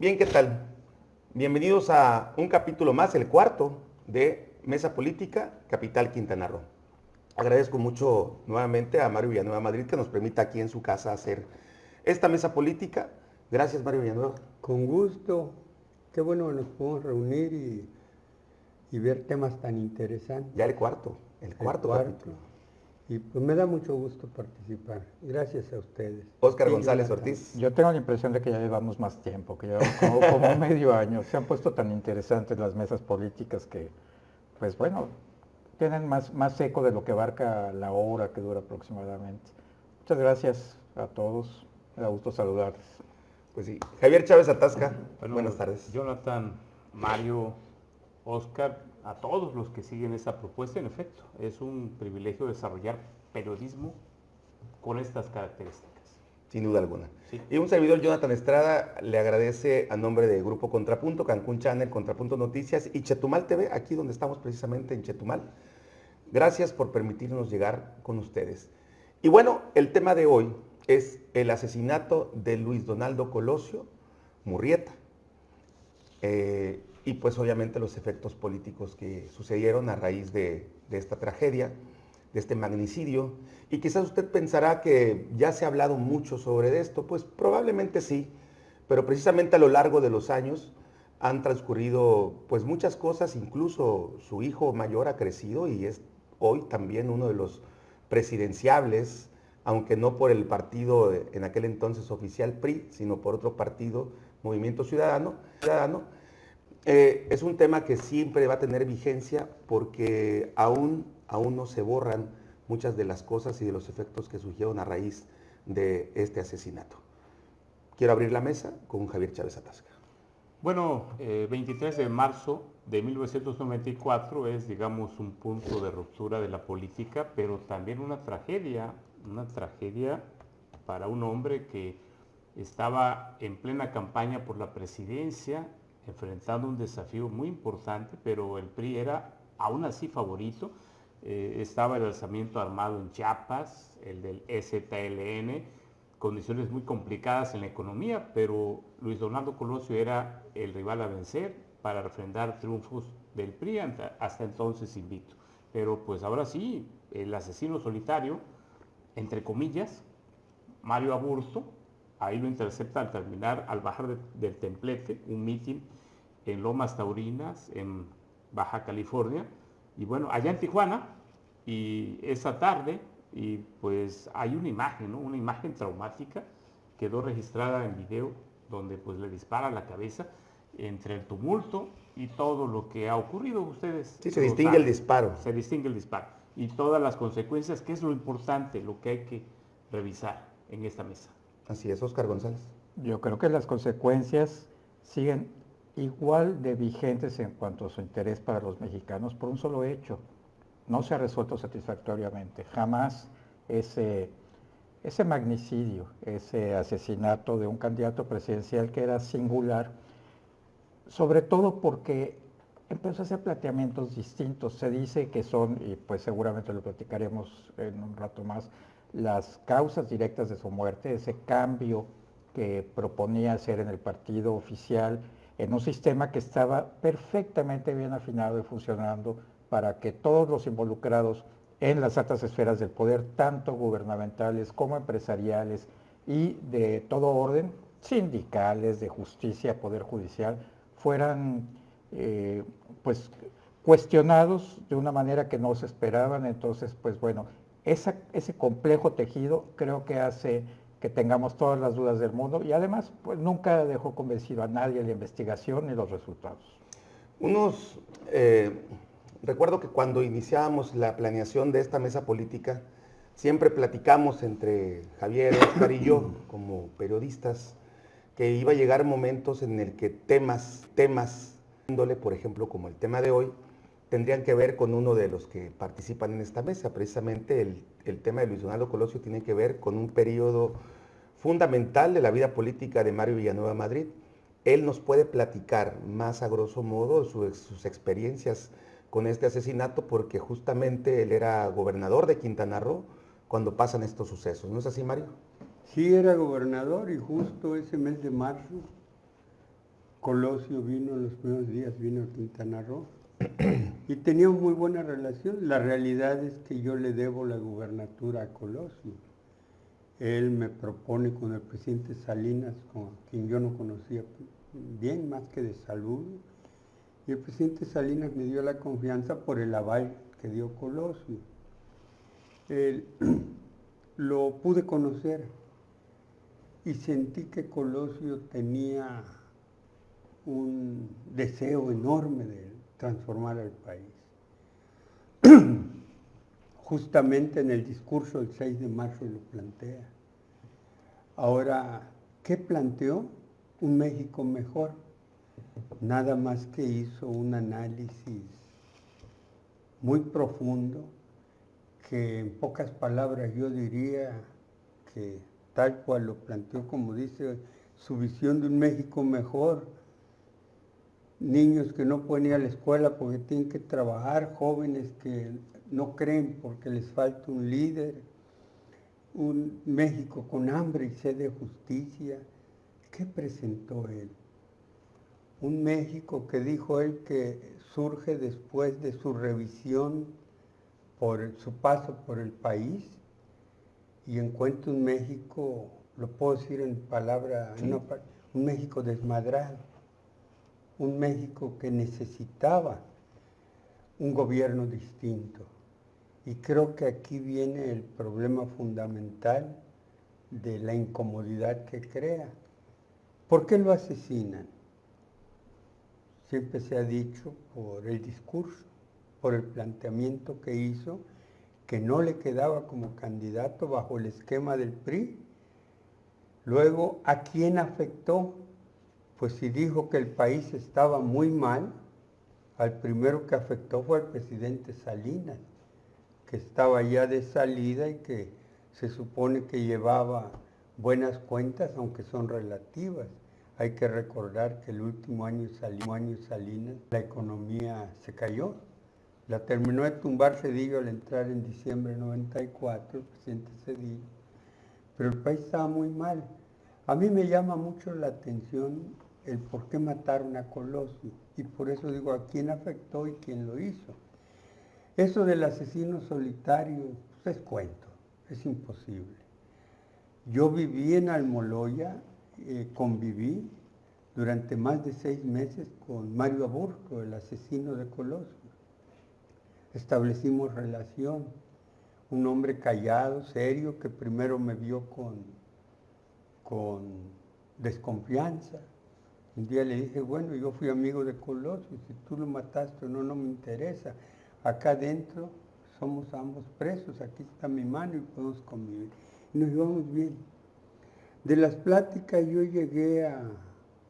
Bien, ¿qué tal? Bienvenidos a un capítulo más, el cuarto de Mesa Política, Capital Quintana Roo. Agradezco mucho nuevamente a Mario Villanueva Madrid que nos permita aquí en su casa hacer esta mesa política. Gracias, Mario Villanueva. Con gusto. Qué bueno que nos podemos reunir y, ver temas tan interesantes. Ya el cuarto, el cuarto, capítulo. Y pues me da mucho gusto participar. Gracias a ustedes. Óscar González Ortiz. Yo tengo la impresión de que ya llevamos más tiempo, que llevamos como, medio año. Se han puesto tan interesantes las mesas políticas que, pues bueno, tienen más, más eco de lo que abarca la hora que dura aproximadamente. Muchas gracias a todos. Me da gusto saludarles. Pues sí. Javier Chávez Atasca. Buenas tardes. Jonathan, Mario, Oscar, a todos los que siguen esta propuesta, en efecto, es un privilegio desarrollar periodismo con estas características. Sin duda alguna. Y un servidor, Jonathan Estrada, le agradece a nombre de Grupo Contrapunto, Cancún Channel, Contrapunto Noticias y Chetumal TV, aquí donde estamos precisamente en Chetumal. Gracias por permitirnos llegar con ustedes. Y bueno, el tema de hoy es el asesinato de Luis Donaldo Colosio Murrieta. Eh, y pues obviamente los efectos políticos que sucedieron a raíz de, esta tragedia, de este magnicidio. Y quizás usted pensará que ya se ha hablado mucho sobre esto, pues probablemente sí, pero precisamente a lo largo de los años han transcurrido pues muchas cosas, incluso su hijo mayor ha crecido y es hoy también uno de los presidenciables, aunque no por el partido en aquel entonces oficial PRI, sino por otro partido, Movimiento Ciudadano, Ciudadano eh, es un tema que siempre va a tener vigencia porque aún, aún no se borran muchas de las cosas y de los efectos que surgieron a raíz de este asesinato. Quiero abrir la mesa con Javier Chávez Atasca. Bueno, 23 eh, de marzo de 1994 es, digamos, un punto de ruptura de la política, pero también una tragedia, una tragedia para un hombre que estaba en plena campaña por la presidencia enfrentando un desafío muy importante, pero el PRI era aún así favorito. Eh, estaba el alzamiento armado en Chiapas, el del STLN, condiciones muy complicadas en la economía, pero Luis Donaldo Colosio era el rival a vencer para refrendar triunfos del PRI hasta entonces invicto. Pero pues ahora sí, el asesino solitario, entre comillas, Mario Aburto, ahí lo intercepta al terminar, al bajar del templete, un mitin en Lomas Taurinas, en Baja California, y bueno, allá en Tijuana, y esa tarde, y pues hay una imagen, una imagen traumática, quedó registrada en video, donde pues le dispara a la cabeza, entre el tumulto y todo lo que ha ocurrido, ustedes. Sí, se distingue el disparo. Se distingue el disparo. Y todas las consecuencias, que es lo importante, lo que hay que revisar en esta mesa. Así es, Oscar González. Yo creo que las consecuencias siguen igual de vigentes en cuanto a su interés para los mexicanos por un solo hecho. No se ha resuelto satisfactoriamente. Jamás ese, ese magnicidio, ese asesinato de un candidato presidencial que era singular, sobre todo porque empezó a hacer planteamientos distintos. Se dice que son, y pues seguramente lo platicaremos en un rato más, las causas directas de su muerte, ese cambio que proponía hacer en el partido oficial, en un sistema que estaba perfectamente bien afinado y funcionando para que todos los involucrados en las altas esferas del poder, tanto gubernamentales como empresariales y de todo orden, sindicales, de justicia, poder judicial, fueran eh, pues cuestionados de una manera que no se esperaban. Entonces, pues bueno, ese complejo tejido creo que hace que tengamos todas las dudas del mundo y además pues nunca dejó convencido a nadie la investigación ni los resultados. Unos, eh, recuerdo que cuando iniciábamos la planeación de esta mesa política, siempre platicamos entre Javier, Oscar y yo, como periodistas, que iba a llegar momentos en el que temas, temas, por ejemplo, como el tema de hoy, tendrían que ver con uno de los que participan en esta mesa. Precisamente el, el tema de Luis Donaldo Colosio tiene que ver con un periodo fundamental de la vida política de Mario Villanueva Madrid. Él nos puede platicar más a grosso modo sus experiencias con este asesinato porque justamente él era gobernador de Quintana Roo cuando pasan estos sucesos. ¿No es así, Mario? Sí, era gobernador y justo ese mes de marzo Colosio vino en los primeros días, vino a Quintana Roo y teníamos muy buena relación. La realidad es que yo le debo la gubernatura a Colosio. Él me propone con el presidente Salinas, con quien yo no conocía bien más que de salud, y el presidente Salinas me dio la confianza por el aval que dio Colosio. lo pude conocer y sentí que Colosio tenía un deseo enorme de transformar al país. Justamente en el discurso del 6 de marzo lo plantea. Ahora, ¿qué planteó? Un México mejor. Nada más que hizo un análisis muy profundo que en pocas palabras yo diría que tal cual lo planteó como dice su visión de un México mejor, niños que no pueden ir a la escuela porque tienen que trabajar, jóvenes que no creen porque les falta un líder, un México con hambre y sed de justicia. ¿Qué presentó él? Un México que dijo él que surge después de su revisión por su paso por el país y encuentra un México, lo puedo decir en palabra, un México desmadrado un México que necesitaba un gobierno distinto. Y creo que aquí viene el problema fundamental de la incomodidad que crea. ¿Por qué lo asesinan? Siempre se ha dicho por el discurso, por el planteamiento que hizo, que no le quedaba como candidato bajo el esquema del PRI. Luego, ¿a quién afectó? Pues si dijo que el país estaba muy mal, al primero que afectó fue al presidente Salinas, que estaba ya de salida y que se supone que llevaba buenas cuentas, aunque son relativas. Hay que recordar que el último año, año Salinas, la economía se cayó. La terminó de tumbar Cedillo al entrar en diciembre de 94, el presidente Cedillo. Pero el país estaba muy mal. A mí me llama mucho la atención el por qué mataron a Colosio. Y por eso digo a quién afectó y quién lo hizo. Eso del asesino solitario pues es cuento, es imposible. Yo viví en Almoloya, eh, conviví durante más de seis meses con Mario Aburto, el asesino de Colosio. Establecimos relación. Un hombre callado, serio, que primero me vio con, con desconfianza, un día le dije, bueno, yo fui amigo de Colosio, si tú lo mataste no, no me interesa. Acá adentro somos ambos presos, aquí está mi mano y podemos convivir. Y nos llevamos bien. De las pláticas yo llegué a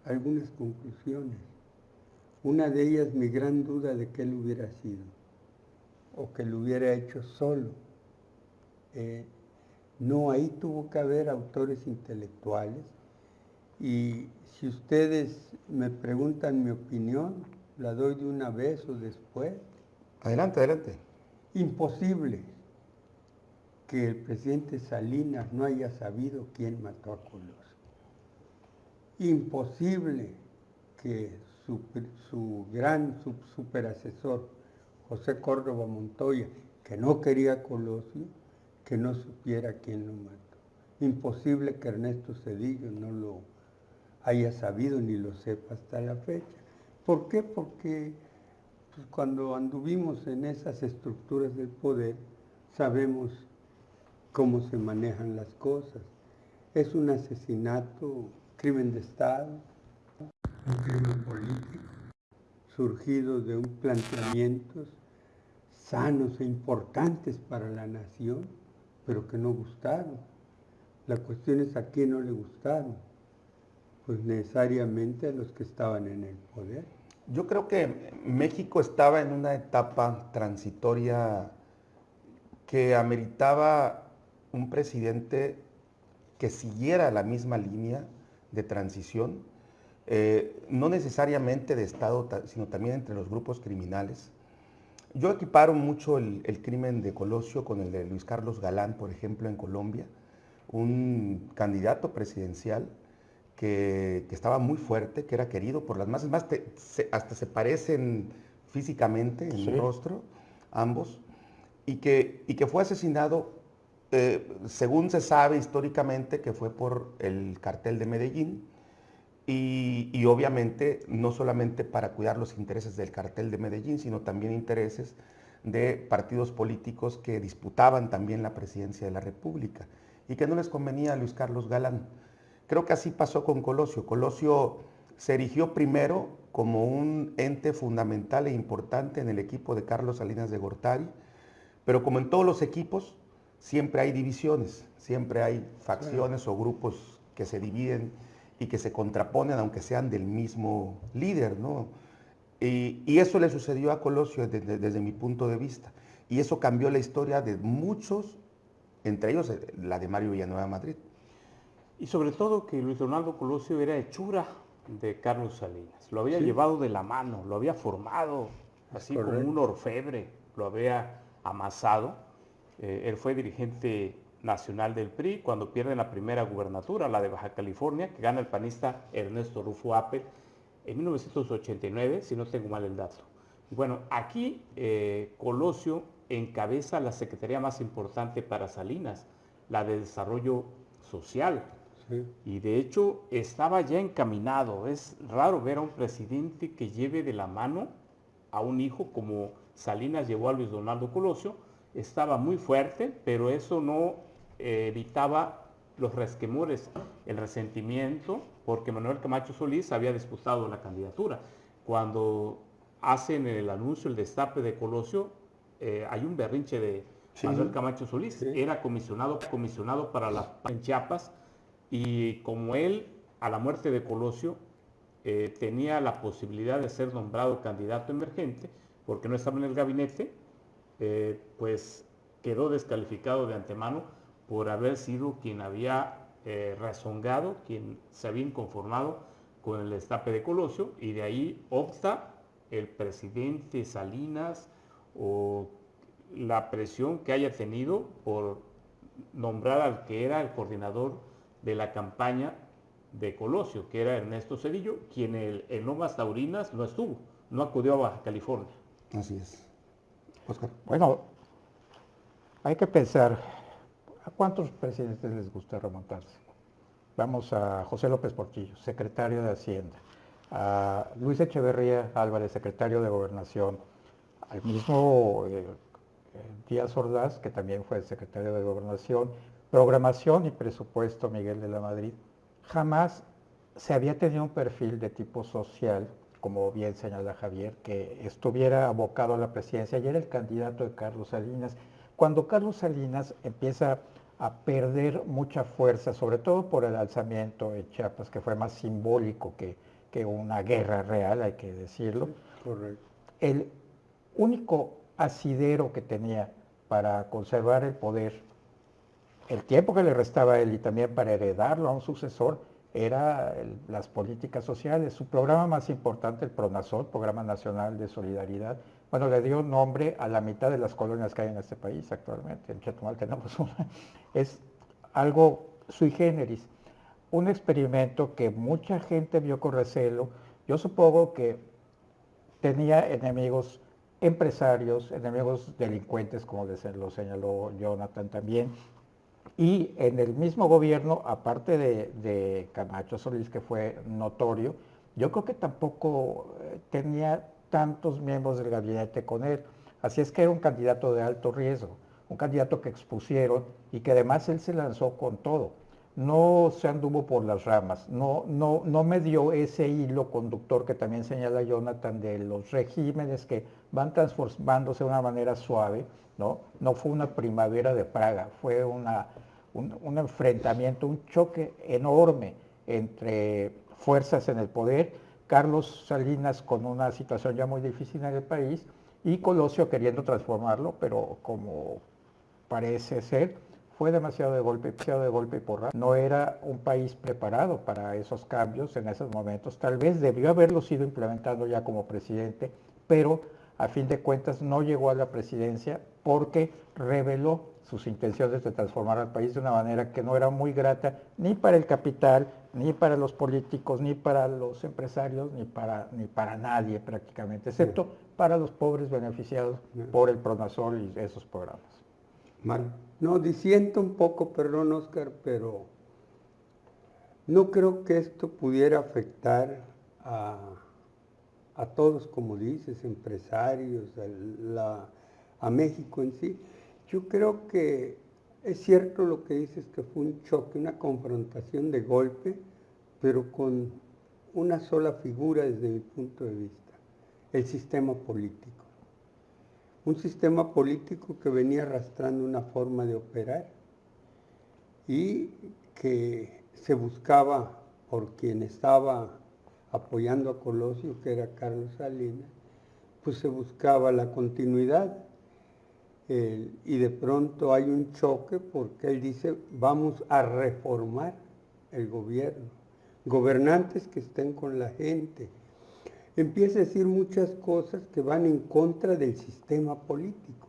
algunas conclusiones. Una de ellas mi gran duda de que él hubiera sido, o que lo hubiera hecho solo. Eh, no, ahí tuvo que haber autores intelectuales y si ustedes me preguntan mi opinión, la doy de una vez o después. Adelante, adelante. Imposible que el presidente Salinas no haya sabido quién mató a Colosio. Imposible que su, gran superasesor, José Córdoba Montoya, que no quería a Colosio, que no supiera quién lo mató. Imposible que Ernesto Cedillo no lo haya sabido ni lo sepa hasta la fecha. ¿Por qué? Porque pues, cuando anduvimos en esas estructuras del poder, sabemos cómo se manejan las cosas. Es un asesinato, crimen de Estado, un crimen político, surgido de un planteamientos sanos e importantes para la nación, pero que no gustaron. La cuestión es a quién no le gustaron pues necesariamente los que estaban en el poder. Yo creo que México estaba en una etapa transitoria que ameritaba un presidente que siguiera la misma línea de transición, eh, no necesariamente de Estado, sino también entre los grupos criminales. Yo equiparo mucho el, crimen de Colosio con el de Luis Carlos Galán, por ejemplo, en Colombia, un candidato presidencial que, estaba muy fuerte, que era querido por las masas, más hasta se parecen físicamente en el rostro, ambos, y que, y que fue asesinado, eh, según se sabe históricamente, que fue por el cartel de Medellín, y, obviamente no solamente para cuidar los intereses del cartel de Medellín, sino también intereses de partidos políticos que disputaban también la presidencia de la República y que no les convenía a Luis Carlos Galán. Creo que así pasó con Colosio. Colosio se erigió primero como un ente fundamental e importante en el equipo de Carlos Salinas de Gortari, pero como en todos los equipos, siempre hay divisiones, siempre hay facciones o grupos que se dividen y que se contraponen aunque sean del mismo líder, ¿no? Y, eso le sucedió a Colosio desde, desde, mi punto de vista. Y eso cambió la historia de muchos, entre ellos eh, la de Mario Villanueva Madrid. Y sobre todo que Luis Ronaldo Colosio era hechura de Carlos Salinas. Lo había llevado de la mano, lo había formado, así como un orfebre, lo había amasado. Eh, él fue dirigente nacional del PRI cuando pierde la primera gubernatura, la de Baja California, que gana el panista Ernesto Rufo Apel en 1989, si no tengo mal el dato. Bueno, aquí eh, Colosio encabeza la secretaría más importante para Salinas, la de Desarrollo Social. Y de hecho estaba ya encaminado. Es raro ver a un presidente que lleve de la mano a un hijo como Salinas llevó a Luis Donaldo Colosio. Estaba muy fuerte, pero eso no evitaba los resquemores, el resentimiento, porque Manuel Camacho Solís había disputado la candidatura. Cuando hacen el anuncio, el destape de Colosio, eh, hay un berrinche de Manuel Camacho Solís. Era comisionado, comisionado para las en Chiapas y como él, a la muerte de Colosio, eh, tenía la posibilidad de ser nombrado candidato emergente, porque no estaba en el gabinete, eh, pues quedó descalificado de antemano por haber sido quien había eh, rezongado, quien se había inconformado con el destape de Colosio, y de ahí opta el presidente Salinas o la presión que haya tenido por nombrar al que era el coordinador de la campaña de Colosio, que era Ernesto Cedillo, quien el, en Lomas Taurinas no estuvo, no acudió a Baja California. Así es. Bueno, hay que pensar, ¿A cuántos presidentes les gusta remontarse? Vamos a José López Portillo, secretario de Hacienda, a Luis Echeverría Álvarez, secretario de Gobernación, al mismo eh, Díaz Ordaz, que también fue secretario de Gobernación, Programación y Presupuesto Miguel de la Madrid. Jamás se había tenido un perfil de tipo social, como bien señala Javier, que estuviera abocado a la presidencia y era el candidato de Carlos Salinas. Cuando Carlos Salinas empieza a perder mucha fuerza, sobre todo por el alzamiento de Chiapas, que fue más simbólico que, que una guerra real, hay que decirlo. Correcto. El único asidero que tenía para conservar el poder, el tiempo que le restaba a él y también para heredarlo a un sucesor, era las políticas sociales. Su programa más importante, el PRONASOL, Programa Nacional de Solidaridad, bueno, le dio nombre a la mitad de las colonias que hay en este país actualmente. En Chetumal tenemos una. Es algo sui generis. Un experimento que mucha gente vio con recelo. Yo supongo que tenía enemigos empresarios, enemigos delincuentes, como lo señaló Jonathan también. Y en el mismo gobierno, aparte de, Camacho Solís, que fue notorio, yo creo que tampoco eh, tenía tantos miembros del gabinete con él. Así es que era un candidato de alto riesgo, un candidato que expusieron y que además él se lanzó con todo. No se anduvo por las ramas, no, no, no me dio ese hilo conductor que también señala Jonathan de los regímenes que van transformándose de una manera suave, ¿no? No fue una primavera de Praga, fue una, un enfrentamiento, un choque enorme entre fuerzas en el poder Carlos Salinas con una situación ya muy difícil en el país y Colosio queriendo transformarlo, pero como parece ser, fue demasiado de golpe, demasiado de golpe y porra. No era un país preparado para esos cambios en esos momentos. Tal vez debió haberlo sido implementando ya como presidente, pero a fin de cuentas no llegó a la presidencia porque reveló sus intenciones de transformar al país de una manera que no era muy grata ni para el capital, ni para los políticos, ni para los empresarios, ni para, ni para nadie prácticamente, excepto para los pobres beneficiados por el Pronasol y esos programas. Mal. No, disiento un poco, perdón Oscar, pero no creo que esto pudiera afectar a, a todos, como dices, empresarios, a, a México en sí. Yo creo que es cierto lo que dices, que fue un choque, una confrontación de golpe, pero con una sola figura desde mi punto de vista, el sistema político. Un sistema político que venía arrastrando una forma de operar y que se buscaba por quien estaba apoyando a Colosio, que era Carlos Salinas, pues se buscaba la continuidad y de pronto hay un choque porque él dice, vamos a reformar el gobierno, gobernantes que estén con la gente. Empieza a decir muchas cosas que van en contra del sistema político.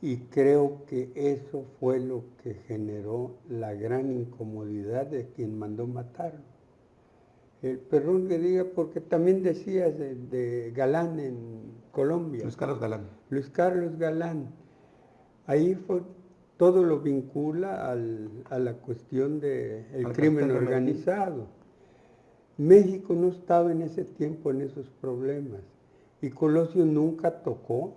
Y creo que eso fue lo que generó la gran incomodidad de quien mandó matarlo. El perdón que diga, porque también decías de, Galán en Colombia. Carlos Galán. Luis Carlos Galán. Ahí fue, todo lo vincula a la cuestión del crimen organizado. México no estaba en ese tiempo en esos problemas y Colosio nunca tocó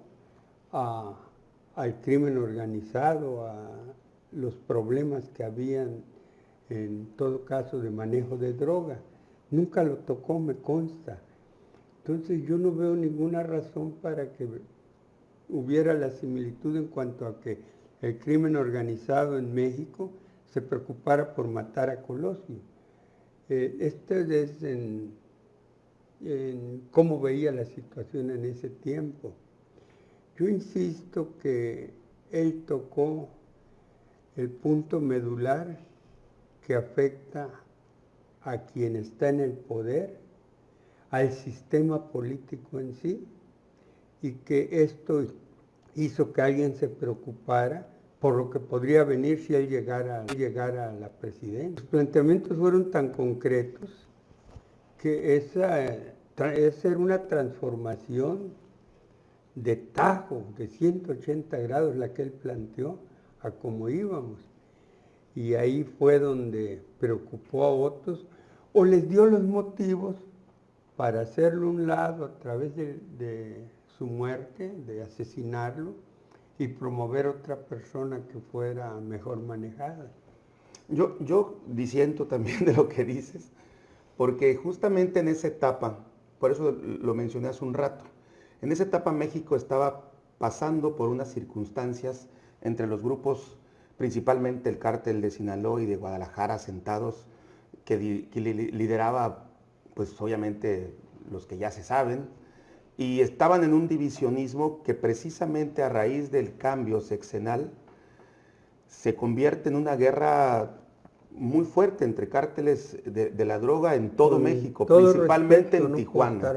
al crimen organizado, a los problemas que habían en todo caso de manejo de droga. Nunca lo tocó, me consta. Entonces yo no veo ninguna razón para que hubiera la similitud en cuanto a que el crimen organizado en México se preocupara por matar a Colosio. Eh, este es en cómo veía la situación en ese tiempo. Yo insisto que él tocó el punto medular que afecta a quien está en el poder, al sistema político en sí, y que esto hizo que alguien se preocupara por lo que podría venir si él llegara, a la presidencia. Los planteamientos fueron tan concretos que esa, esa era una transformación de tajo, de 180 grados la que él planteó a cómo íbamos. Y ahí fue donde preocupó a otros o les dio los motivos para hacerlo un lado a través de, su muerte, de asesinarlo y promover otra persona que fuera mejor manejada. Yo, yo disiento también de lo que dices, porque justamente en esa etapa, por eso lo mencioné hace un rato, en esa etapa México estaba pasando por unas circunstancias entre los grupos, principalmente el cártel de Sinaloa y de Guadalajara, sentados que, lideraba, pues obviamente los que ya se saben, y estaban en un divisionismo que precisamente a raíz del cambio sexenal se convierte en una guerra muy fuerte entre cárteles de, la droga en todo México, principalmente en Tijuana.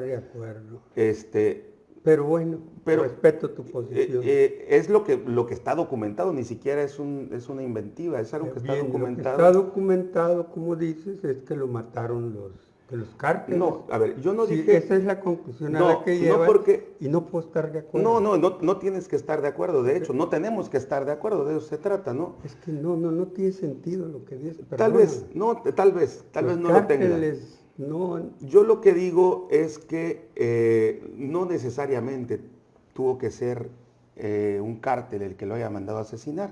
Este, pero bueno, pero, respeto tu posición. Eh, eh, es lo que, lo que está documentado, ni siquiera es, un, es una inventiva, es algo que está documentado. está documentado, como dices, es que lo mataron los, los cárteles. No, a ver, yo no dije... Esa es la conclusión a la que lleva. porque, y no puedo estar de acuerdo. No, no, no, no tienes que estar de acuerdo, de hecho, no tenemos que estar de acuerdo, de eso se trata, ¿no? Es que no, no, no tiene sentido lo que dices. Tal vez, no, tal vez, tal vez no lo tenga. No, yo lo que digo es que eh, no necesariamente tuvo que ser eh, un cártel el que lo haya mandado a asesinar,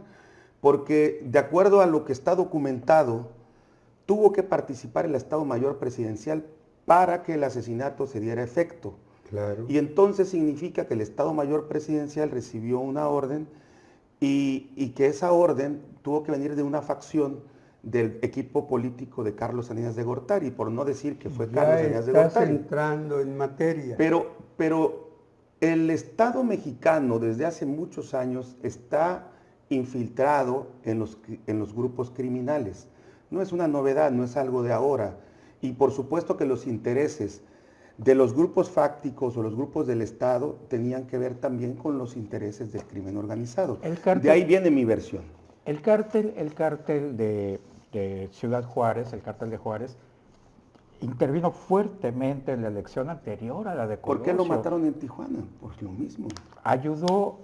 porque de acuerdo a lo que está documentado, tuvo que participar el Estado Mayor Presidencial para que el asesinato se diera efecto. Claro. Y entonces significa que el Estado Mayor Presidencial recibió una orden y, y que esa orden tuvo que venir de una facción del equipo político de Carlos Salinas de Gortari, por no decir que fue Carlos Salinas de Gortari. entrando en materia. Pero, pero el Estado mexicano desde hace muchos años está infiltrado en los, en los grupos criminales. No es una novedad, no es algo de ahora. Y por supuesto que los intereses de los grupos fácticos o los grupos del Estado tenían que ver también con los intereses del crimen organizado. de ahí viene mi versión. El cártel, el cártel de, Ciudad Juárez, el cártel de Juárez, intervino fuertemente en la elección anterior a la de Colosio. ¿Por qué lo mataron en Tijuana? Por lo mismo. Ayudó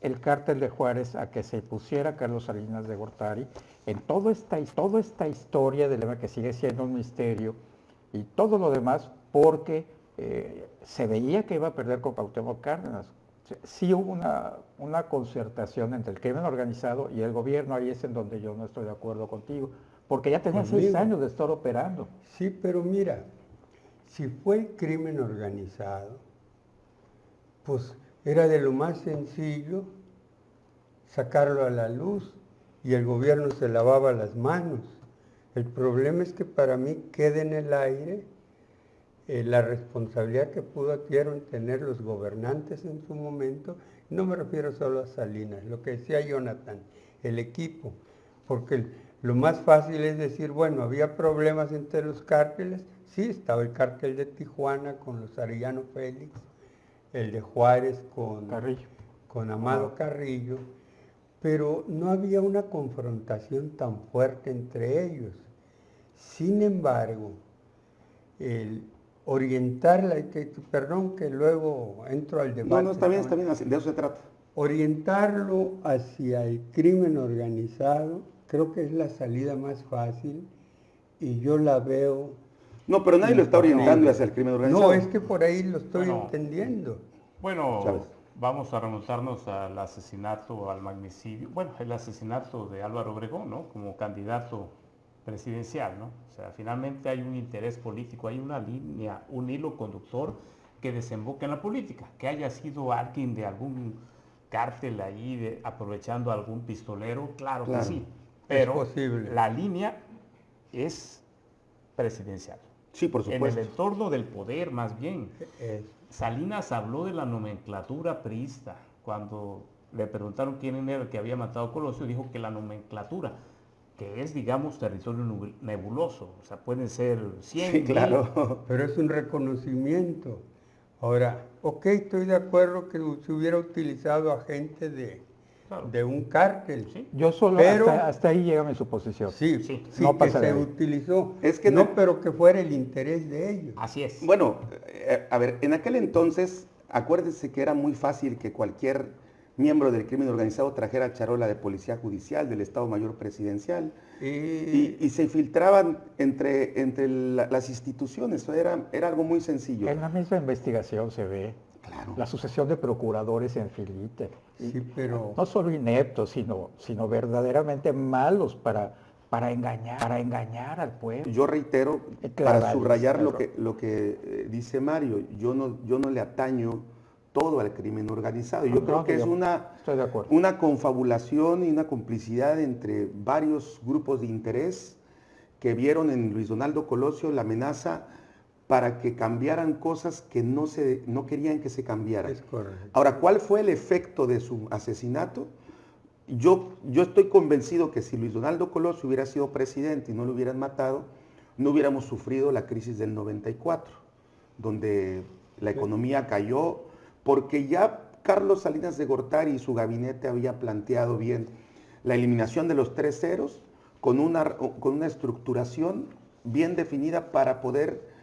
el cártel de Juárez a que se pusiera Carlos Salinas de Gortari en toda esta, toda esta historia del que sigue siendo un misterio y todo lo demás porque eh, se veía que iba a perder con Cuauhtémoc Cárdenas. Sí hubo una, una concertación entre el crimen organizado y el gobierno, ahí es en donde yo no estoy de acuerdo contigo, porque ya tenía seis años de estar operando. Sí, pero mira, si fue crimen organizado, pues era de lo más sencillo sacarlo a la luz y el gobierno se lavaba las manos. El problema es que para mí queda en el aire eh, la responsabilidad que pudieron tener los gobernantes en su momento, no me refiero solo a Salinas, lo que decía Jonathan, el equipo, porque lo más fácil es decir, bueno, había problemas entre los cárteles, sí, estaba el cártel de Tijuana con los Arellano Félix, el de Juárez con, con Amado Carrillo, pero no había una confrontación tan fuerte entre ellos. Sin embargo, el, orientarla, que, perdón que luego entro al debate. No, no, está bien, está bien, de eso se trata. Orientarlo hacia el crimen organizado, creo que es la salida más fácil y yo la veo... No, pero nadie lo está orientando hacia el crimen organizado. No, es que por ahí lo estoy entendiendo. Bueno, vamos a remontarnos al asesinato, al magnicidio, bueno, el asesinato de Álvaro Obregón, ¿no? Como candidato presidencial, ¿no? O sea, finalmente hay un interés político, hay una línea, un hilo conductor que desemboca en la política, que haya sido alguien de algún cártel ahí aprovechando algún pistolero, claro, que sí, pero la línea es presidencial. Sí, por supuesto. En el entorno del poder, más bien. Salinas habló de la nomenclatura priista. Cuando le preguntaron quién era el que había matado a Colosio, dijo que la nomenclatura que es, digamos, territorio nebuloso. O sea, pueden ser 100. Sí, claro. Pero es un reconocimiento. Ahora, ok, estoy de acuerdo que se hubiera utilizado a gente de, de un cártel. ¿Sí? Yo solo, pero, hasta, ahí llega mi suposición. Sí, sí, no que se utilizó. Es que no, pero que fuera el interés de ellos. Así es. Bueno, eh, a ver, en aquel entonces, acuérdense que era muy fácil que cualquier miembro del crimen organizado trajera charola de policía judicial, del Estado Mayor Presidencial, y, se filtraban entre, entre las instituciones. Era, era algo muy sencillo. En la misma investigación se ve claro. la sucesión de procuradores en filite. Sí, pero... No solo ineptos, sino, sino verdaderamente malos para, para, engañar, para engañar al pueblo. Yo reitero, para subrayar lo que, lo que eh, dice Mario, yo no, yo no le ataño todo al crimen organizado. Yo creo que es una, una confabulación y una complicidad entre varios grupos de interés que vieron en Luis Donaldo Colosio la amenaza para que cambiaran cosas que no, se, no querían que se cambiaran. Ahora, ¿cuál fue el efecto de su asesinato? Yo, yo estoy convencido que si Luis Donaldo Colosio hubiera sido presidente y no lo hubieran matado, no hubiéramos sufrido la crisis del 94, donde la economía cayó, porque ya Carlos Salinas de Gortari y su gabinete había planteado bien la eliminación de los tres ceros con una, con una estructuración bien definida para poder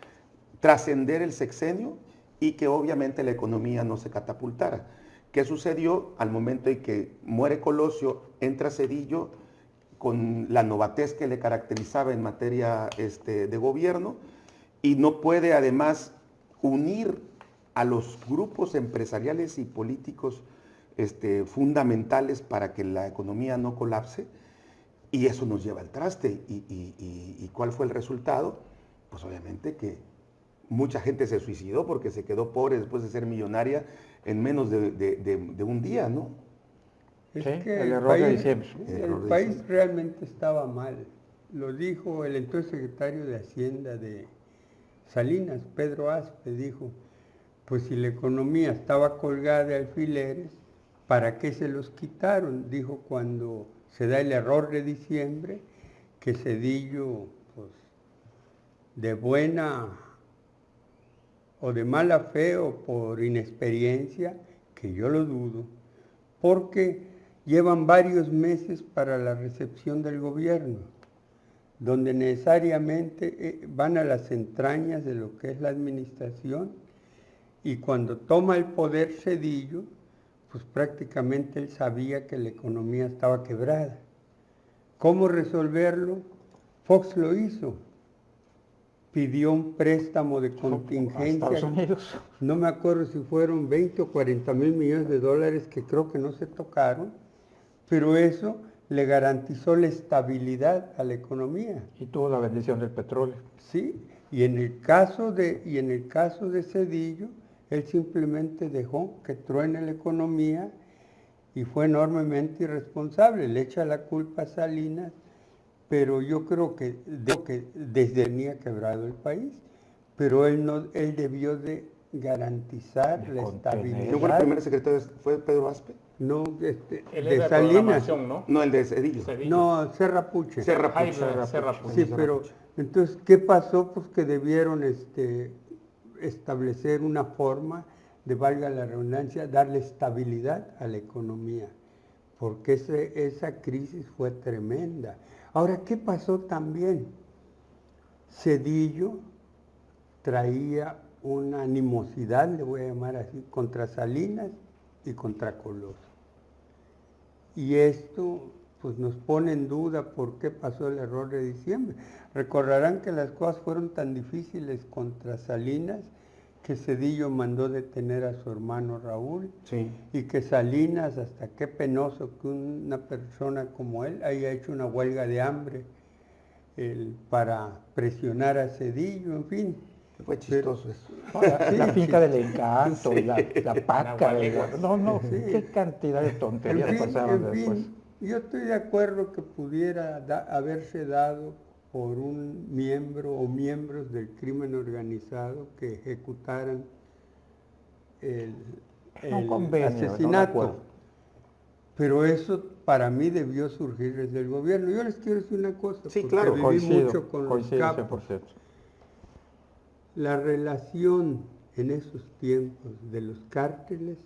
trascender el sexenio y que obviamente la economía no se catapultara. ¿Qué sucedió al momento en que muere Colosio, entra Cedillo con la novatez que le caracterizaba en materia este, de gobierno y no puede además unir a los grupos empresariales y políticos este, fundamentales para que la economía no colapse y eso nos lleva al traste. ¿Y, cuál fue el resultado? Pues obviamente que mucha gente se suicidó porque se quedó pobre después de ser millonaria en menos de, un día, ¿no? Es que el, país, el país realmente estaba mal. Lo dijo el entonces secretario de Hacienda de Salinas, Pedro Aspe, dijo, pues si la economía estaba colgada de alfileres, ¿para qué se los quitaron? Dijo cuando se da el error de diciembre, que Cedillo, pues, de buena o de mala fe o por inexperiencia, que yo lo dudo, porque llevan varios meses para la recepción del gobierno, donde necesariamente eh, van a las entrañas de lo que es la administración y cuando toma el poder Cedillo, pues prácticamente él sabía que la economía estaba quebrada. ¿Cómo resolverlo? Fox lo hizo. Pidió un préstamo de contingencia. No me acuerdo si fueron 20 o 40 mil millones de dólares que creo que no se tocaron pero eso le garantizó la estabilidad a la economía. Y tuvo la bendición del petróleo. Sí, y en el caso de, y en el caso de Cedillo, él simplemente dejó que truene la economía y fue enormemente irresponsable. Le echa la culpa a Salinas, pero yo creo que, de, que desde tenía quebrado el país, pero él, no, él debió de garantizar la estabilidad. ¿No fue el primer secretario? ¿Fue Pedro Aspe? No, este, de Salinas. ¿no? No, el de Cedillo. No, Serra Puche. Serra Puche. Sí, pero entonces, ¿qué pasó? Pues que debieron este, establecer una forma de, valga la redundancia, darle estabilidad a la economía, porque esa crisis fue tremenda. Ahora, ¿qué pasó también? Cedillo traía una animosidad, le voy a llamar así, contra Salinas y contra Colosio. Y esto pues nos pone en duda por qué pasó el error de diciembre. Recordarán que las cosas fueron tan difíciles contra Salinas que Cedillo mandó detener a su hermano Raúl sí. y que Salinas, hasta qué penoso que una persona como él haya hecho una huelga de hambre para presionar a Cedillo, en fin. Fue chistoso eso. La, finca del encanto, la, la paca. no, no, qué cantidad de tonterías pasaron después. yo estoy de acuerdo que pudiera haberse dado por un miembro o miembros del crimen organizado que ejecutaran el, asesinato. Pero eso para mí debió surgir desde el gobierno. Yo les quiero decir una cosa. Sí, claro, viví mucho con los capos. La relación en esos tiempos de los cárteles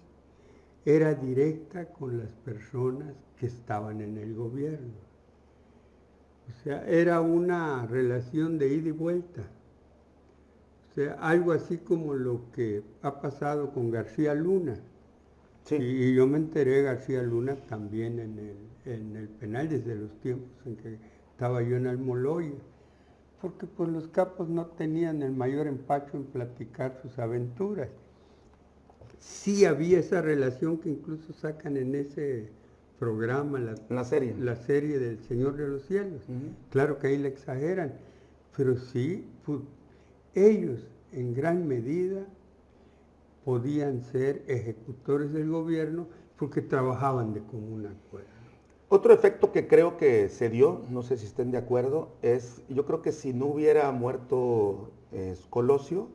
era directa con las personas que estaban en el gobierno. O sea, era una relación de ida y vuelta. O sea, algo así como lo que ha pasado con García Luna. Y, yo me enteré de García Luna también en el, en el penal desde los tiempos en que estaba yo en Almoloya porque pues los capos no tenían el mayor empacho en platicar sus aventuras. Sí había esa relación que incluso sacan en ese programa, la, serie. La serie del Señor de los Cielos. Claro que ahí le exageran, pero sí, pues, ellos en gran medida podían ser ejecutores del gobierno porque trabajaban de común acuerdo. Otro efecto que creo que se dio, no sé si estén de acuerdo, es, yo creo que si no hubiera muerto eh, Colosio,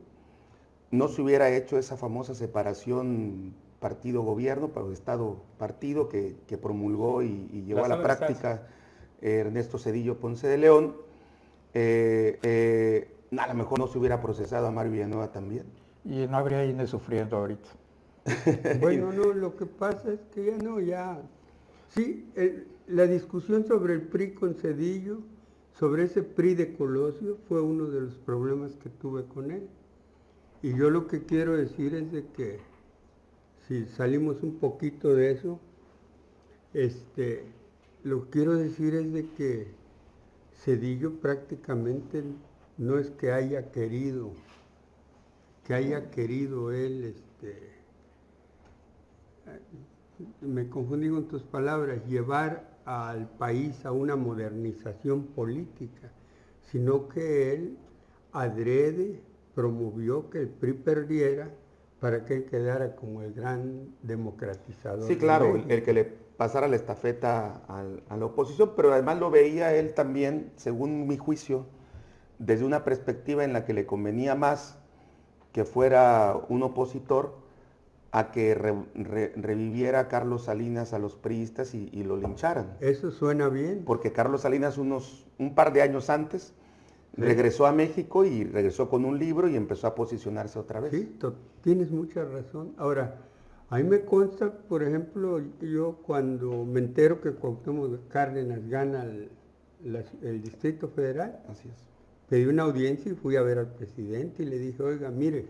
no se hubiera hecho esa famosa separación partido-gobierno, Estado-partido que, promulgó y, llevó a la práctica Ernesto Cedillo Ponce de León. Eh, eh, a lo mejor no se hubiera procesado a Mario Villanueva también. Y no habría INE sufriendo ahorita. bueno, no, lo que pasa es que ya no, ya Sí, la discusión sobre el PRI con Cedillo, sobre ese PRI de Colosio, fue uno de los problemas que tuve con él. Y yo lo que quiero decir es de que si salimos un poquito de eso, este, lo que quiero decir es de que Cedillo prácticamente no es que haya querido, que haya querido él este, me confundí con tus palabras, llevar al país a una modernización política, sino que él adrede promovió que el PRI perdiera para que él quedara como el gran democratizador. Sí, claro, el, que le pasara la estafeta a la oposición, pero además lo veía él también, según mi juicio, desde una perspectiva en la que le convenía más que fuera un opositor a que reviviera Carlos Salinas a los priistas y, lo lincharan. Eso suena bien. Porque Carlos Salinas unos, un par de años antes Regresó a México y regresó con un libro y empezó a posicionarse otra vez. Sí, tienes mucha razón. Ahora, a mí me consta, por ejemplo, yo cuando me entero que Cuauhtémoc Cárdenas gana el Distrito Federal, Así es. pedí una audiencia y fui a ver al presidente y le dije, oiga, mire,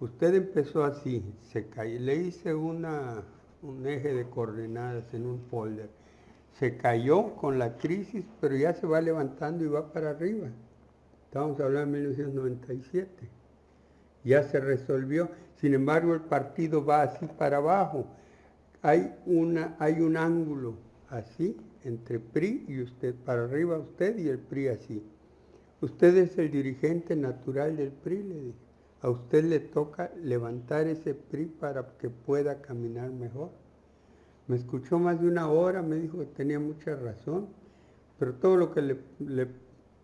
usted empezó así, se cayó, le hice una, un eje de coordenadas en un folder, se cayó con la crisis, pero ya se va levantando y va para arriba. Estamos hablando de 1997. Ya se resolvió, sin embargo el partido va así para abajo. Hay, una, hay un ángulo así entre PRI y usted, para arriba usted y el PRI así. Usted es el dirigente natural del PRI, le dije. A usted le toca levantar ese PRI para que pueda caminar mejor. Me escuchó más de una hora, me dijo que tenía mucha razón, pero todo lo que le, le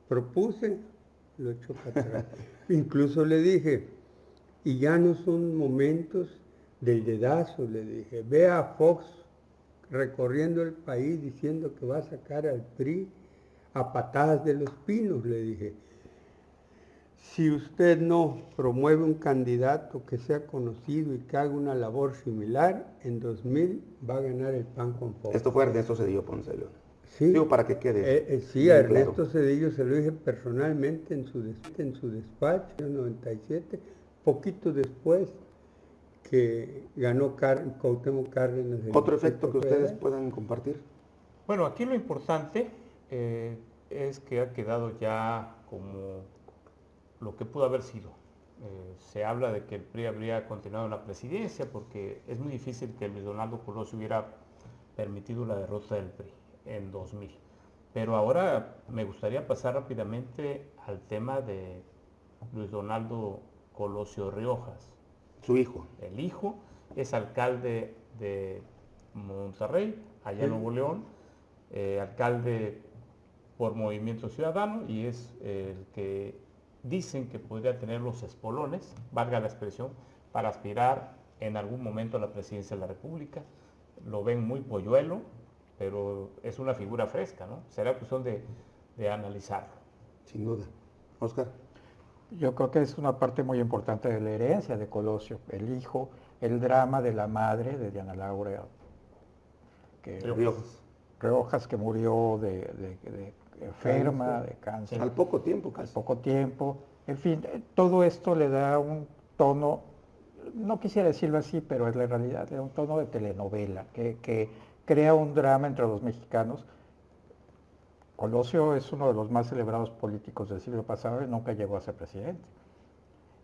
propuse lo echó para atrás. Incluso le dije, y ya no son momentos del dedazo, le dije, ve a Fox recorriendo el país diciendo que va a sacar al PRI a patadas de los pinos, le dije. Si usted no promueve un candidato que sea conocido y que haga una labor similar, en 2000 va a ganar el PAN con Fox. Esto fue Ernesto Cedillo Ponce de León. Sí. Digo, para que quede. Eh, eh, sí, a claro. Ernesto Cedillo se lo dije personalmente en su, des- en su despacho, en el 97, poquito después que ganó Car Cuauhtémoc Cárdenas. el Otro efecto que ustedes Federal. puedan compartir. Bueno, aquí lo importante eh, es que ha quedado ya como lo que pudo haber sido. Eh, se habla de que el PRI habría continuado en la presidencia porque es muy difícil que Luis Donaldo Colosio hubiera permitido la derrota del PRI en 2000. Pero ahora me gustaría pasar rápidamente al tema de Luis Donaldo Colosio Riojas. Su hijo. El hijo es alcalde de Monterrey, allá en Nuevo León, eh, alcalde por Movimiento Ciudadano y es el que dicen que podría tener los espolones, valga la expresión, para aspirar en algún momento a la presidencia de la República. Lo ven muy polluelo, pero es una figura fresca, ¿no? Será cuestión de, de analizarlo. Sin duda. Oscar. Yo creo que es una parte muy importante de la herencia de Colosio, el hijo, el drama de la madre de Diana Laura, que, Riojas. Riojas, que murió de, de- de enferma, de cáncer, Al poco tiempo al casi. poco tiempo. En fin, eh, todo esto le da un tono, no quisiera decirlo así, pero es la realidad, le da un tono de telenovela, que, que crea un drama entre los mexicanos. Colosio es uno de los más celebrados políticos del siglo pasado y nunca llegó a ser presidente.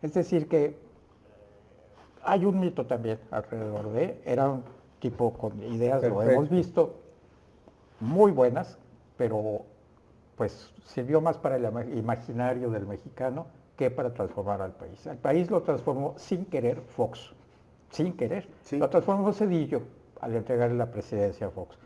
Es decir, que hay un mito también alrededor de, era un tipo con ideas, lo hemos visto, muy buenas, pero pues sirvió más para el ima- imaginario del mexicano que para transformar al país. El país lo transformó sin querer Fox, sin querer. Sí. Lo transformó Cedillo al entregarle la presidencia a Fox.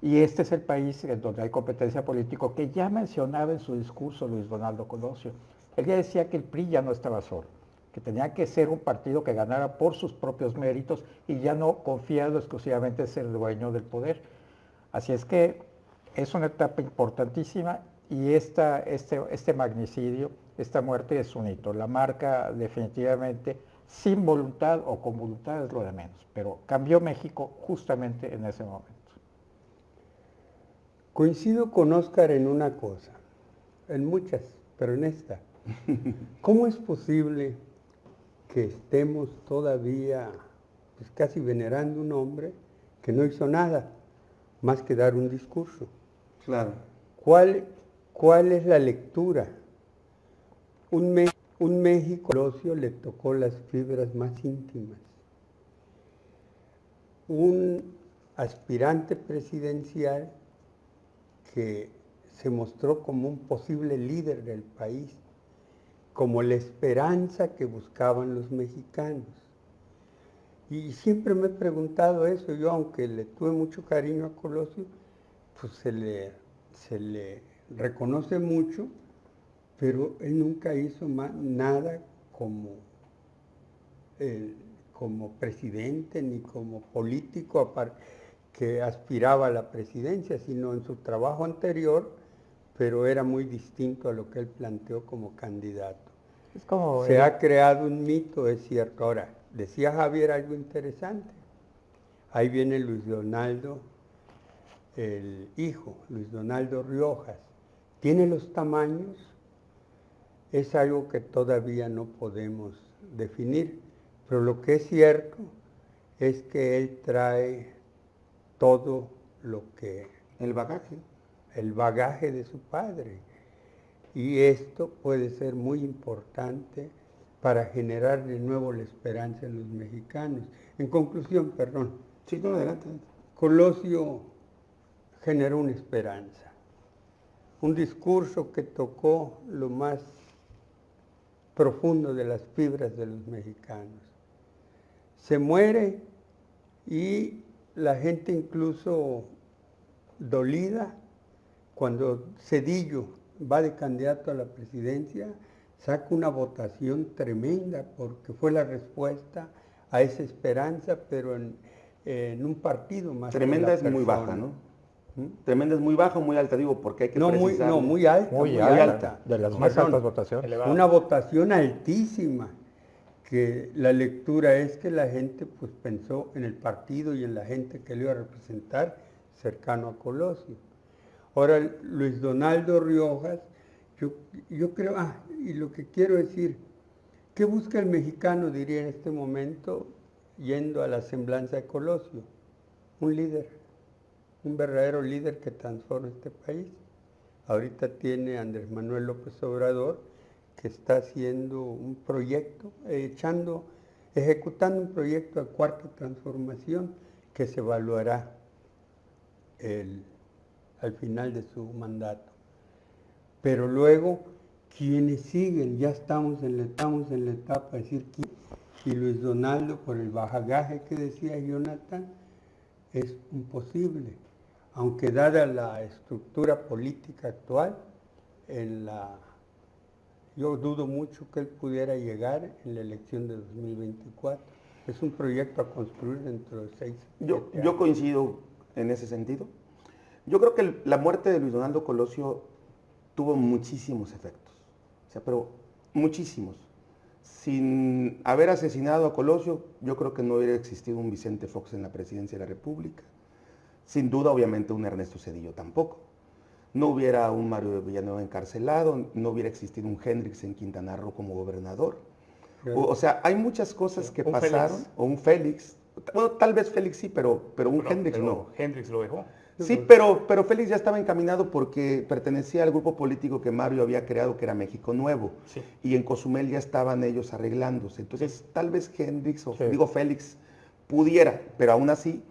Y este es el país en donde hay competencia política que ya mencionaba en su discurso Luis Donaldo Colosio. Él ya decía que el PRI ya no estaba solo, que tenía que ser un partido que ganara por sus propios méritos y ya no confiado exclusivamente en ser dueño del poder. Así es que es una etapa importantísima y esta, este, este magnicidio, esta muerte es un hito. La marca definitivamente sin voluntad o con voluntad es lo de menos, pero cambió México justamente en ese momento. Coincido con Oscar en una cosa, en muchas, pero en esta. ¿Cómo es posible que estemos todavía pues, casi venerando un hombre que no hizo nada más que dar un discurso? Claro. ¿Cuál, cuál es la lectura? Un, Me- un México Colosio le tocó las fibras más íntimas. Un aspirante presidencial que se mostró como un posible líder del país, como la esperanza que buscaban los mexicanos. Y siempre me he preguntado eso, yo aunque le tuve mucho cariño a Colosio, pues se le, se le reconoce mucho, pero él nunca hizo ma- nada como, el- como presidente ni como político que aspiraba a la presidencia, sino en su trabajo anterior pero era muy distinto a lo que él planteó como candidato. Es como Se ha creado un mito, es cierto. Ahora, decía Javier algo interesante. Ahí viene Luis Donaldo, el hijo, Luis Donaldo Riojas. ¿Tiene los tamaños? Es algo que todavía no podemos definir, pero lo que es cierto es que él trae todo lo que El bagaje. el bagaje de su padre. Y esto puede ser muy importante para generar de nuevo la esperanza en los mexicanos. En conclusión, perdón, Sí, no, adelante. Colosio generó una esperanza, un discurso que tocó lo más profundo de las fibras de los mexicanos. Se muere y la gente incluso dolida, cuando Cedillo va de candidato a la presidencia, saca una votación tremenda porque fue la respuesta a esa esperanza, pero en, en un partido más. que Tremenda la es muy baja. ¿no? ¿Mm? Tremenda es muy baja o muy alta, digo, porque hay que No muy, no, muy alta. muy, muy alta, alta. de las más Perdón. altas votaciones. Elevada. Una votación altísima, que la lectura es que la gente pues pensó en el partido y en la gente que le iba a representar cercano a Colosio. Ahora, Luis Donaldo Riojas, yo, yo creo, ah, y lo que quiero decir, ¿qué busca el mexicano, diría en este momento, yendo a la semblanza de Colosio? Un líder, un verdadero líder que transforme este país. Ahorita tiene Andrés Manuel López Obrador, que está haciendo un proyecto, echando, ejecutando un proyecto de cuarta transformación que se evaluará el- al final de su mandato. Pero luego, quienes siguen, ya estamos en la, estamos en la etapa de decir quién. Y Luis Donaldo, por el bajagaje que decía Jonathan, es imposible. Aunque dada la estructura política actual, en la, yo dudo mucho que él pudiera llegar en la elección de 2024. Es un proyecto a construir dentro de seis. Yo, siete yo años. coincido en ese sentido. Yo creo que la muerte de Luis Donaldo Colosio tuvo muchísimos efectos, o sea, pero muchísimos. Sin haber asesinado a Colosio, yo creo que no hubiera existido un Vicente Fox en la presidencia de la República. Sin duda, obviamente, un Ernesto Cedillo tampoco. No hubiera un Mario de Villanueva encarcelado, no hubiera existido un Hendrix en Quintana Roo como gobernador. O, o sea, hay muchas cosas que un pasaron, Félix. o un Félix. Bueno, tal vez Félix sí, pero, pero un Hendrix pero no. Hendrix lo dejó. Sí, pero, pero Félix ya estaba encaminado porque pertenecía al grupo político que Mario había creado, que era México Nuevo. Sí. Y en Cozumel ya estaban ellos arreglándose. Entonces, tal vez Hendrix o Sí. digo Félix pudiera, pero aún así,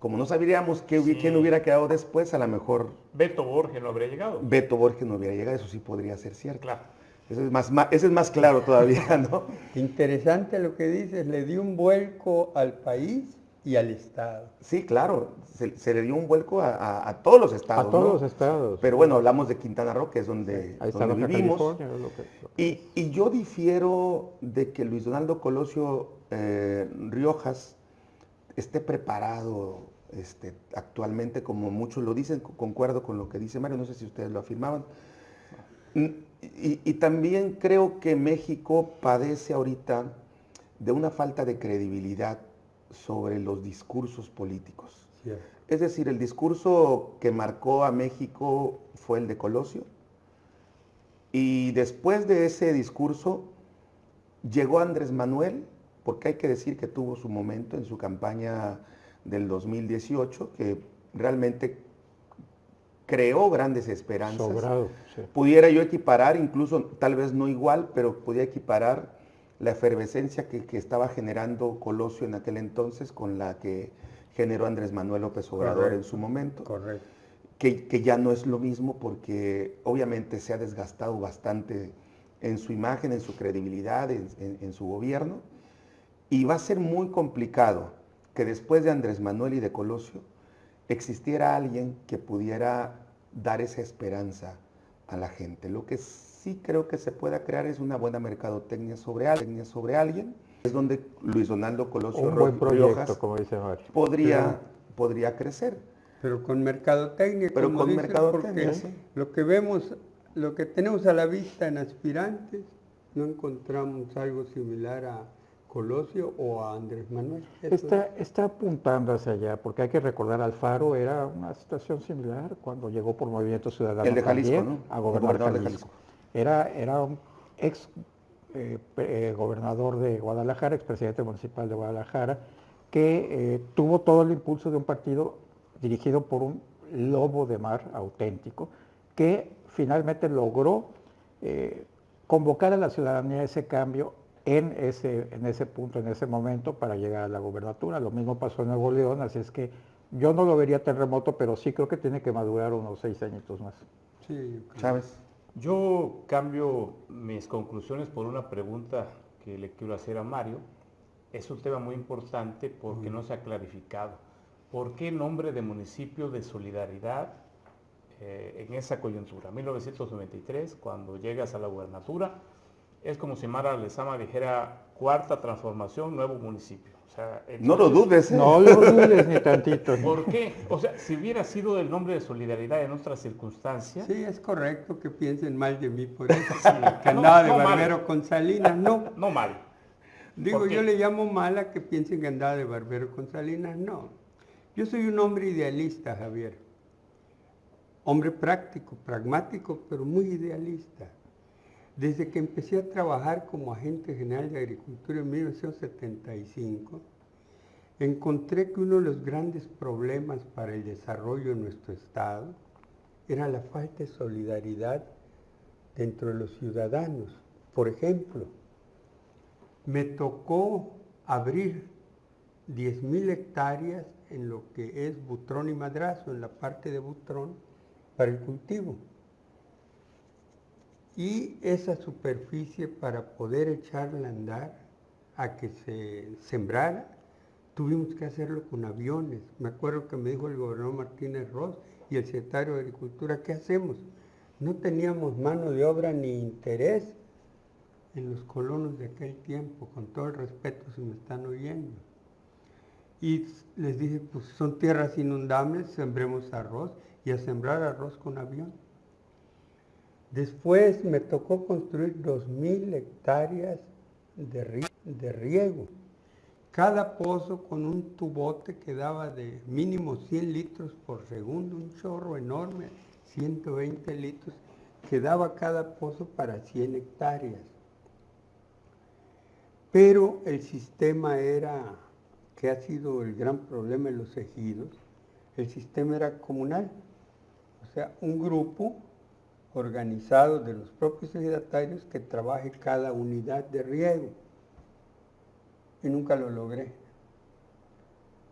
como no sabríamos qué, Sí. quién hubiera quedado después, a lo mejor Beto Borges no habría llegado. Beto Borges no hubiera llegado. Eso sí podría ser cierto. Claro. Eso es más, ese es más claro todavía, ¿no? Interesante lo que dices, le dio un vuelco al país y al Estado. Sí, claro. Se, se le dio un vuelco a, a- a todos los estados. a todos ¿no? los estados. Pero bueno, hablamos de Quintana Roo, que es donde, Ahí está donde vivimos. California, es lo que- lo que- Y, y yo difiero de que Luis Donaldo Colosio eh, Riojas esté preparado este, actualmente, como muchos lo dicen, co- concuerdo con lo que dice Mario, no sé si ustedes lo afirmaban. Y, y también creo que México padece ahorita de una falta de credibilidad sobre los discursos políticos. Es decir, el discurso que marcó a México fue el de Colosio. Y después de ese discurso llegó Andrés Manuel, porque hay que decir que tuvo su momento en su campaña del 2018, que realmente creó grandes esperanzas. Sobrado, sí. Pudiera yo equiparar, incluso tal vez no igual, pero podía equiparar la efervescencia que, que estaba generando Colosio en aquel entonces con la que generó Andrés Manuel López Obrador en su momento Correcto. que, que ya no es lo mismo porque obviamente se ha desgastado bastante en su imagen, en su credibilidad, en, en- en su gobierno. Y va a ser muy complicado que después de Andrés Manuel y de Colosio existiera alguien que pudiera dar esa esperanza a la gente. Lo que sí creo que se pueda crear es una buena mercadotecnia sobre alguien, sobre alguien. Es donde Luis Donaldo Colosio Un buen Ro- proyecto, como dice podría, podría crecer. Pero con mercadotecnia. Pero como con dices, mercadotecnia, porque sí. Lo que vemos, lo que tenemos a la vista en aspirantes, no encontramos algo similar a Colosio o a Andrés Manuel. Está, está apuntando hacia allá, porque hay que recordar, Alfaro era una situación similar cuando llegó por Movimiento Ciudadano El de Jalisco, también ¿no? a El gobernar gobernador de Jalisco. Era, era un ex eh, eh, gobernador de Guadalajara, expresidente municipal de Guadalajara, que eh, tuvo todo el impulso de un partido dirigido por un lobo de mar auténtico, que finalmente logró eh, convocar a la ciudadanía a ese cambio en ese, en ese punto, en ese momento, para llegar a la gubernatura. Lo mismo pasó en Nuevo León, así es que yo no lo vería tan remoto, pero sí creo que tiene que madurar unos seis añitos más. sí. Chávez. Yo cambio mis conclusiones por una pregunta que le quiero hacer a Mario. Es un tema muy importante porque no se ha clarificado. ¿Por qué nombre de municipio de solidaridad eh, en esa coyuntura? 1993, cuando llegas a la gubernatura, es como si Mara Lezama dijera cuarta transformación, nuevo municipio. O sea, No lo dudes, ¿eh? No lo dudes ni tantito. ¿Por qué? O sea, si hubiera sido el nombre de solidaridad en otras circunstancias, Sí, es correcto que piensen mal de mí por eso. Sí. Que No, andaba de no mal. barbero con Salinas, no. no mal. Digo, yo le llamo mala que piensen que andaba de barbero con Salinas, no. Yo soy un hombre idealista, Javier. Hombre práctico, pragmático, pero muy idealista. Desde que empecé a trabajar como agente general de agricultura en 1975, encontré que uno de los grandes problemas para el desarrollo de nuestro Estado era la falta de solidaridad dentro de los ciudadanos. Por ejemplo, me tocó abrir 10.000 hectáreas en lo que es Butrón y Madrazo, en la parte de Butrón, para el cultivo. Y esa superficie para poder echarla a andar, a que se sembrara, tuvimos que hacerlo con aviones. Me acuerdo que me dijo el gobernador Martínez Ross y el secretario de Agricultura, ¿qué hacemos? No teníamos mano de obra ni interés en los colonos de aquel tiempo, con todo el respeto si me están oyendo. Y les dije, pues son tierras inundables, sembremos arroz y a sembrar arroz con avión. Después me tocó construir 2.000 hectáreas de, ri- de riego. Cada pozo con un tubote que daba de mínimo 100 litros por segundo, un chorro enorme, 120 litros, que daba cada pozo para 100 hectáreas. Pero el sistema era, que ha sido el gran problema en los ejidos, el sistema era comunal. O sea, un grupo organizado de los propios ejidatarios que trabaje cada unidad de riego. Y nunca lo logré,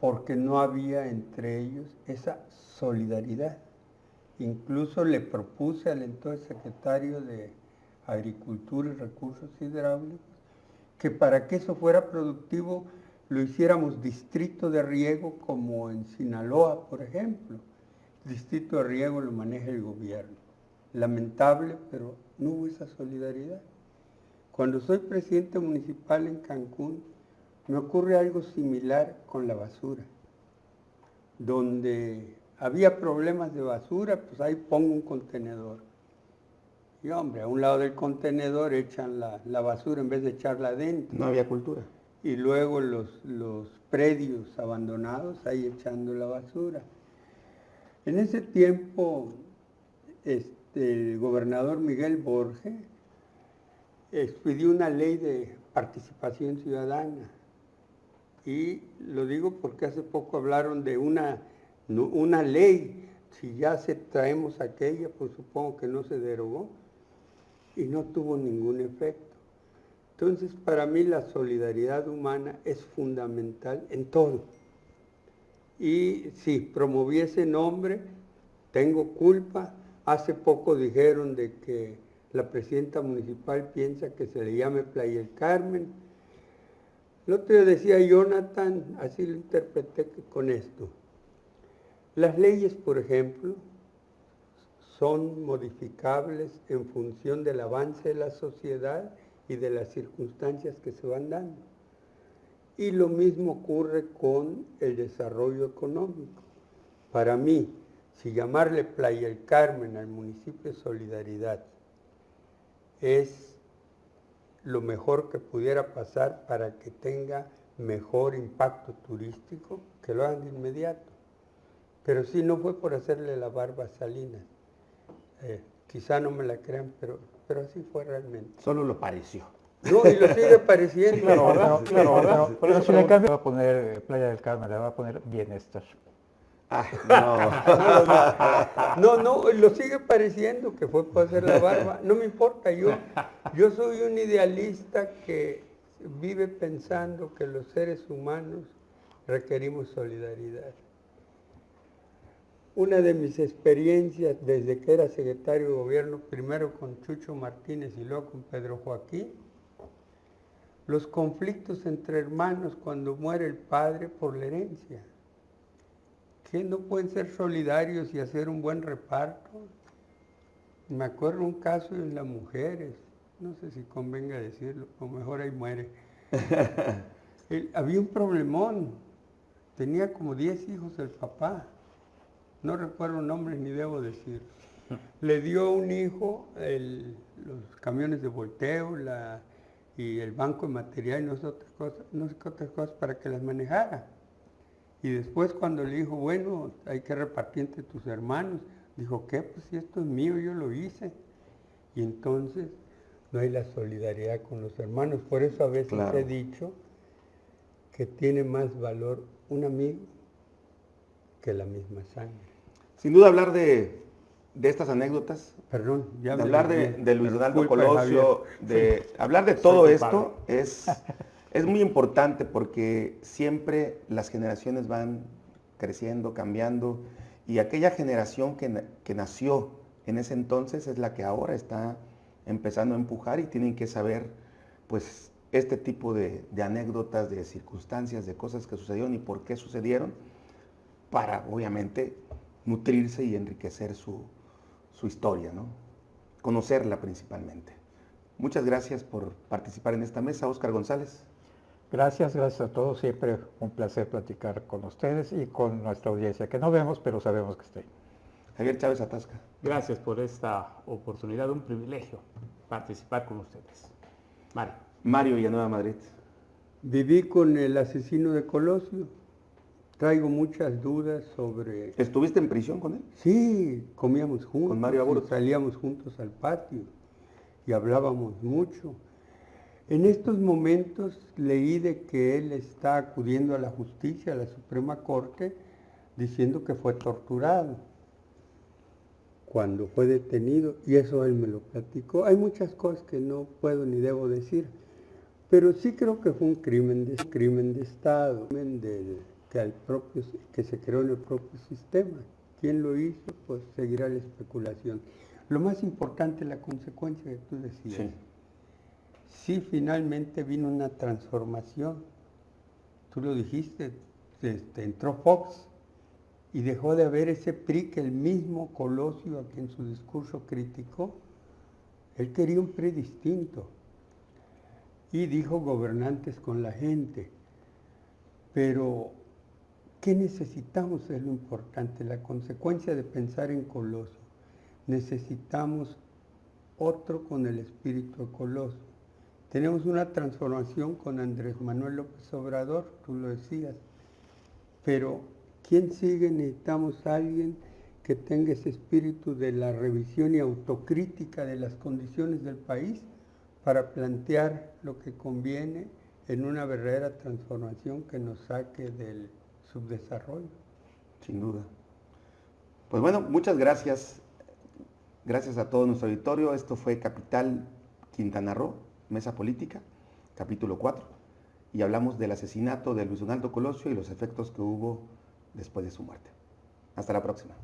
porque no había entre ellos esa solidaridad. Incluso le propuse al entonces secretario de Agricultura y Recursos Hidráulicos que para que eso fuera productivo lo hiciéramos distrito de riego como en Sinaloa, por ejemplo. El distrito de riego lo maneja el gobierno. Lamentable, pero no hubo esa solidaridad. Cuando soy presidente municipal en Cancún, me ocurre algo similar con la basura, donde había problemas de basura, pues ahí pongo un contenedor. Y hombre, a un lado del contenedor echan la, la basura en vez de echarla adentro. No había cultura. Y luego los, los predios abandonados ahí echando la basura. En ese tiempo, este, el gobernador Miguel Borges expidió una ley de participación ciudadana. Y lo digo porque hace poco hablaron de una, una ley. Si ya se traemos aquella, pues supongo que no se derogó y no tuvo ningún efecto. Entonces, para mí la solidaridad humana es fundamental en todo. Y si promoví ese nombre, tengo culpa. Hace poco dijeron de que la presidenta municipal piensa que se le llame Playa del Carmen. El otro día decía Jonathan, así lo interpreté con esto. Las leyes, por ejemplo, son modificables en función del avance de la sociedad y de las circunstancias que se van dando. Y lo mismo ocurre con el desarrollo económico. Para mí, si llamarle Playa el Carmen al municipio de Solidaridad es lo mejor que pudiera pasar para que tenga mejor impacto turístico, que lo hagan de inmediato. Pero sí, no fue por hacerle la barba a Salinas. Eh, quizá no me la crean, pero, pero así fue realmente. Solo lo pareció. No, y lo sigue pareciendo. Claro, claro, Pero si le cambia, va a poner Playa del Carmen, le va a poner bienestar. No. no, no, lo sigue pareciendo que fue por hacer la barba. No me importa, yo, yo soy un idealista que vive pensando que los seres humanos requerimos solidaridad. Una de mis experiencias desde que era secretario de gobierno, primero con Chucho Martínez y luego con Pedro Joaquín, los conflictos entre hermanos cuando muere el padre por la herencia ¿Qué no pueden ser solidarios y hacer un buen reparto? Me acuerdo un caso en las mujeres, no sé si convenga decirlo, o mejor ahí muere. había un problemón, tenía como 10 hijos el papá, no recuerdo nombres ni debo decir. Le dio un hijo los camiones de volteo y el banco de material y no sé, otras cosas, no sé qué otras cosas para que las manejara. Y después cuando le dijo, bueno, hay que repartir entre tus hermanos, dijo, ¿qué? Pues si esto es mío, yo lo hice. Y entonces no hay la solidaridad con los hermanos. Por eso a veces he dicho que tiene más valor un amigo que la misma sangre. Sin duda hablar de, estas anécdotas, Perdón, ya de hablar de, Luis Donaldo Colosio, de hablar de todo esto es es muy importante porque siempre las generaciones van creciendo, cambiando, y aquella generación que, nació en ese entonces es la que ahora está empezando a empujar y tienen que saber, pues, este tipo de, anécdotas, de circunstancias, de cosas que sucedieron y por qué sucedieron, para, obviamente, nutrirse y enriquecer su, su historia, ¿no? Conocerla principalmente. Muchas gracias por participar en esta mesa, Oscar González. Gracias, gracias a todos. Siempre un placer platicar con ustedes y con nuestra audiencia, que no vemos, pero sabemos que está ahí. Javier Chávez Atasca. Gracias por esta oportunidad, un privilegio participar con ustedes. Mario. Mario Villanueva Madrid. Viví con el asesino de Colosio. Traigo muchas dudas sobre... ¿Estuviste en prisión con él? Sí, comíamos juntos. Con Mario Salíamos juntos al patio y hablábamos mucho. En estos momentos leí de que él está acudiendo a la justicia, a la Suprema Corte, diciendo que fue torturado cuando fue detenido, y eso él me lo platicó. Hay muchas cosas que no puedo ni debo decir, pero sí creo que fue un crimen de, crimen de Estado, al propio, que se creó en el propio sistema. ¿Quién lo hizo? Pues seguirá la especulación. Lo más importante es la consecuencia que tú decías sí finalmente vino una transformación. Tú lo dijiste, este, entró Fox y dejó de haber ese PRI que el mismo Colosio, a quien su discurso criticó, él quería un PRI distinto. Y dijo gobernantes con la gente. Pero, ¿qué necesitamos? Es lo importante, la consecuencia de pensar en Colosio. Necesitamos otro con el espíritu de Colosio tenemos una transformación con Andrés Manuel López Obrador, tú lo decías, pero ¿quién sigue? Necesitamos a alguien que tenga ese espíritu de la revisión y autocrítica de las condiciones del país para plantear lo que conviene en una verdadera transformación que nos saque del subdesarrollo. Sin duda. Pues bueno, muchas gracias. Gracias a todo nuestro auditorio. Esto fue Capital Quintana Roo. Mesa Política, capítulo 4, y hablamos del asesinato de Luis Donaldo Colosio y los efectos que hubo después de su muerte. Hasta la próxima.